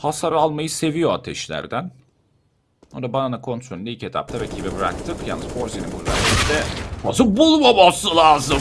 hasar almayı seviyor ateşlerden. O da banana kontrolünü ilk etapta rakibe bıraktık. Yalnız Forzi'nin burada işte nasıl bulmaması lazım.